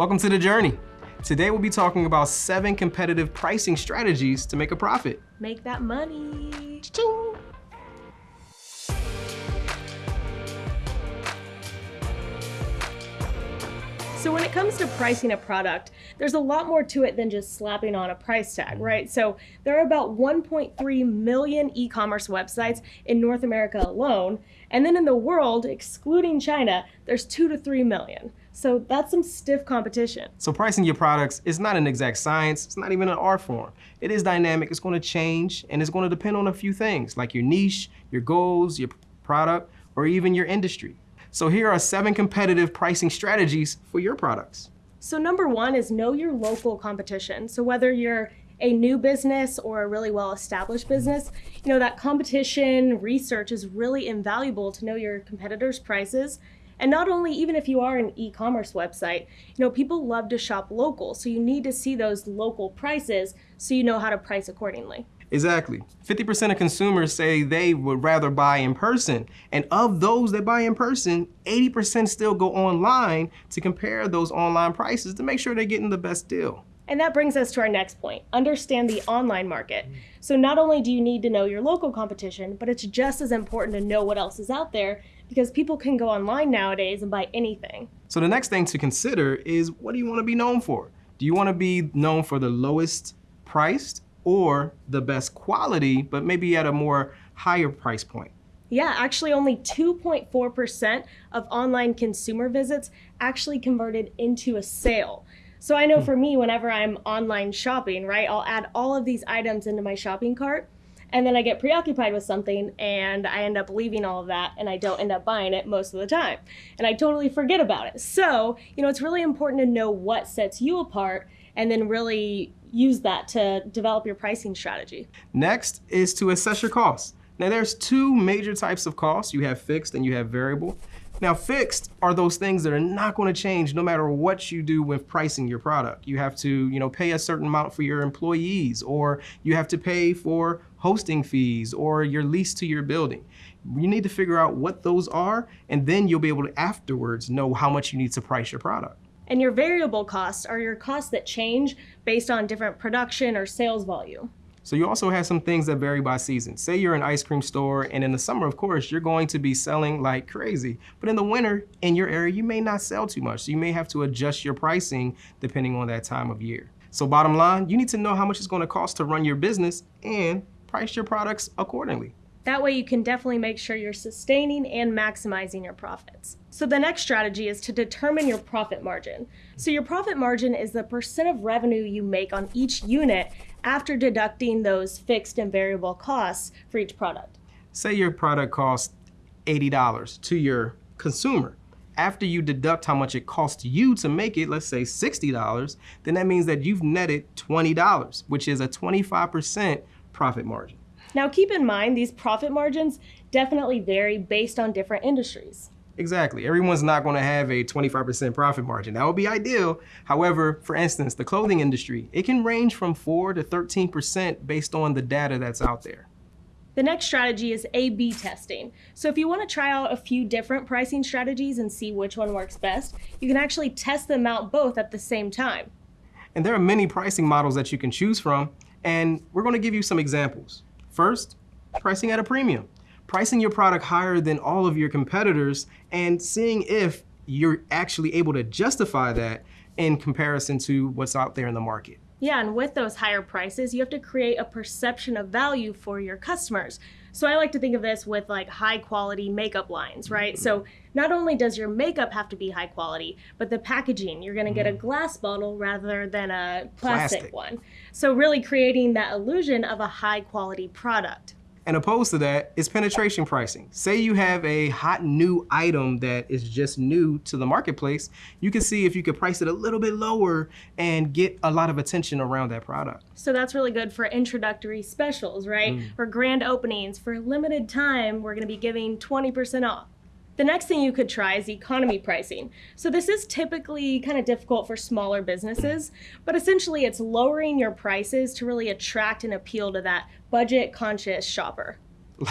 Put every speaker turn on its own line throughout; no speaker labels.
Welcome to The Journey. Today we'll be talking about seven competitive pricing strategies to make a profit.
Make that money.
Ching.
So when it comes to pricing a product, there's a lot more to it than just slapping on a price tag, right? So there are about 1.3 million e-commerce websites in North America alone. And then in the world, excluding China, there's two to three million. So that's some stiff competition.
So pricing your products is not an exact science. It's not even an art form. It is dynamic. It's going to change and it's going to depend on a few things like your niche, your goals, your product, or even your industry. So here are seven competitive pricing strategies for your products.
So number one is know your local competition. So whether you're a new business or a really well-established business, you know, that competition research is really invaluable to know your competitors' prices. And not only, even if you are an e-commerce website, you know, people love to shop local. So you need to see those local prices so you know how to price accordingly.
Exactly. 50% of consumers say they would rather buy in person. And of those that buy in person, 80% still go online to compare those online prices to make sure they're getting the best deal.
And that brings us to our next point, understand the online market. So not only do you need to know your local competition, but it's just as important to know what else is out there because people can go online nowadays and buy anything.
So the next thing to consider is what do you want to be known for? Do you want to be known for the lowest priced or the best quality, but maybe at a more higher price point?
Yeah, actually only 2.4% of online consumer visits actually converted into a sale. So I know hmm. for me, whenever I'm online shopping, right, I'll add all of these items into my shopping cart and then I get preoccupied with something and I end up leaving all of that and I don't end up buying it most of the time. And I totally forget about it. So, you know, it's really important to know what sets you apart and then really use that to develop your pricing strategy.
Next is to assess your costs. Now there's two major types of costs. You have fixed and you have variable. Now fixed are those things that are not going to change no matter what you do with pricing your product. You have to you know, pay a certain amount for your employees or you have to pay for hosting fees or your lease to your building. You need to figure out what those are and then you'll be able to afterwards know how much you need to price your product.
And your variable costs are your costs that change based on different production or sales volume.
So you also have some things that vary by season. Say you're an ice cream store and in the summer, of course, you're going to be selling like crazy. But in the winter, in your area, you may not sell too much. So you may have to adjust your pricing depending on that time of year. So bottom line, you need to know how much it's gonna cost to run your business and price your products accordingly.
That way you can definitely make sure you're sustaining and maximizing your profits. So the next strategy is to determine your profit margin. So your profit margin is the percent of revenue you make on each unit after deducting those fixed and variable costs for each product.
Say your product costs $80 to your consumer. After you deduct how much it costs you to make it, let's say $60, then that means that you've netted $20, which is a 25% profit margin.
Now keep in mind, these profit margins definitely vary based on different industries.
Exactly. Everyone's not going to have a 25% profit margin. That would be ideal. However, for instance, the clothing industry, it can range from 4 to 13% based on the data that's out there.
The next strategy is A-B testing. So if you want to try out a few different pricing strategies and see which one works best, you can actually test them out both at the same time.
And there are many pricing models that you can choose from, and we're going to give you some examples. First, pricing at a premium. Pricing your product higher than all of your competitors and seeing if you're actually able to justify that in comparison to what's out there in the market.
Yeah, and with those higher prices, you have to create a perception of value for your customers. So I like to think of this with like high quality makeup lines, right? So not only does your makeup have to be high quality, but the packaging, you're gonna get a mm-hmm. glass bottle rather than a plastic, plastic. one. So really creating that illusion of a high quality product.
And opposed to that is penetration pricing. Say you have a hot new item that is just new to the marketplace, you can see if you could price it a little bit lower and get a lot of attention around that product.
So that's really good for introductory specials, right? Mm. For grand openings, for a limited time, we're gonna be giving 20% off. The next thing you could try is economy pricing. So this is typically kind of difficult for smaller businesses, but essentially it's lowering your prices to really attract and appeal to that budget conscious shopper.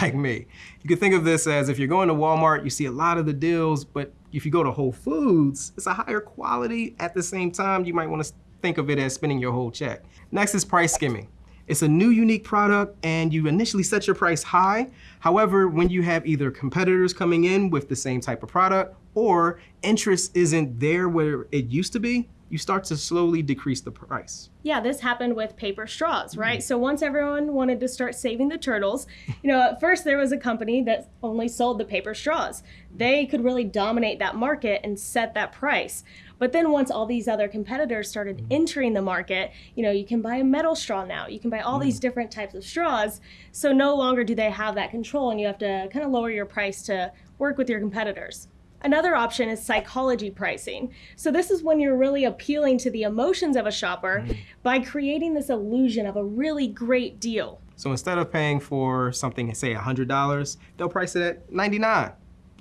like me. You can think of this as if you're going to Walmart, you see a lot of the deals, but if you go to Whole Foods, it's a higher quality. At the same time, you might want to think of it as spending your whole check. Next is price skimming. It's a new unique product and you initially set your price high. However, when you have either competitors coming in with the same type of product or interest isn't there where it used to be, you start to slowly decrease the price.
Yeah, this happened with paper straws, right? Mm. So once everyone wanted to start saving the turtles, you know, at first there was a company that only sold the paper straws. They could really dominate that market and set that price. But then once all these other competitors started mm. entering the market, you know, you can buy a metal straw now. You can buy all mm. these different types of straws. So no longer do they have that control and you have to kind of lower your price to work with your competitors. Another option is psychology pricing. So, this is when you're really appealing to the emotions of a shopper mm. by creating this illusion of a really great deal.
So, instead of paying for something, say $100, they'll price it at 99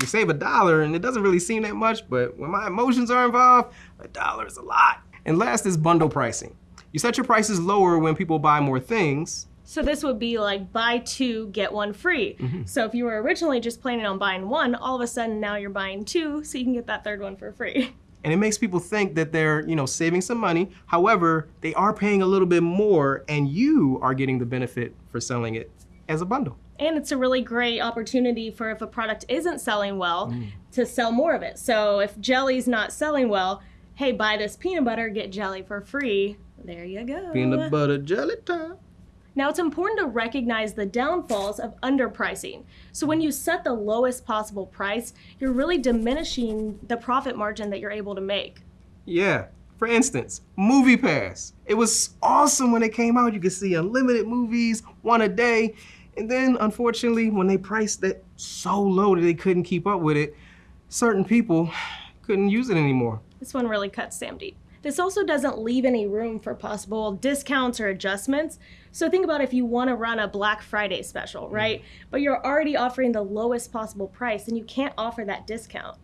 You save a dollar, and it doesn't really seem that much, but when my emotions are involved, a dollar is a lot. And last is bundle pricing. You set your prices lower when people buy more things,
so this would be like buy two, get one free. Mm-hmm. So if you were originally just planning on buying one, all of a sudden now you're buying two, so you can get that third one for free.
And it makes people think that they're, you know, saving some money. However, they are paying a little bit more and you are getting the benefit for selling it as a bundle.
And it's a really great opportunity for if a product isn't selling well mm. to sell more of it. So if jelly's not selling well, hey, buy this peanut butter, get jelly for free. There you go.
Peanut butter jelly time.
Now, it's important to recognize the downfalls of underpricing. So, when you set the lowest possible price, you're really diminishing the profit margin that you're able to make.
Yeah. For instance, Movie Pass. It was awesome when it came out. You could see unlimited movies, one a day. And then, unfortunately, when they priced it so low that they couldn't keep up with it, certain people couldn't use it anymore.
This one really cuts Sam deep. This also doesn't leave any room for possible discounts or adjustments. So think about if you want to run a Black Friday special, mm. right? But you're already offering the lowest possible price and you can't offer that discount.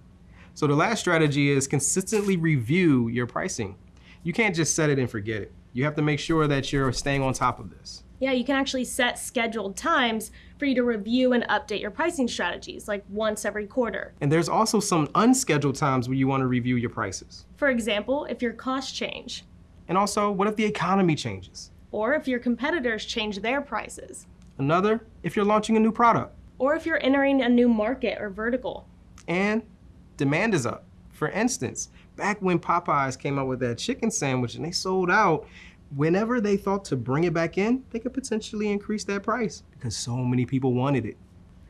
So the last strategy is consistently review your pricing. You can't just set it and forget it. You have to make sure that you're staying on top of this.
Yeah, you can actually set scheduled times for you to review and update your pricing strategies, like once every quarter.
And there's also some unscheduled times where you want to review your prices.
For example, if your costs change.
And also, what if the economy changes?
Or if your competitors change their prices.
Another, if you're launching a new product.
Or if you're entering a new market or vertical.
And demand is up. For instance, back when Popeyes came out with that chicken sandwich and they sold out, whenever they thought to bring it back in, they could potentially increase that price because so many people wanted it.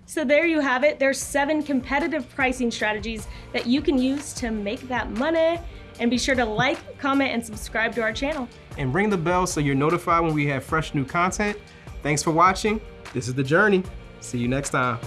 So there you have it. There's seven competitive pricing strategies that you can use to make that money. And be sure to like, comment, and subscribe to our channel.
And ring the bell so you're notified when we have fresh new content. Thanks for watching. This is The Journey. See you next time.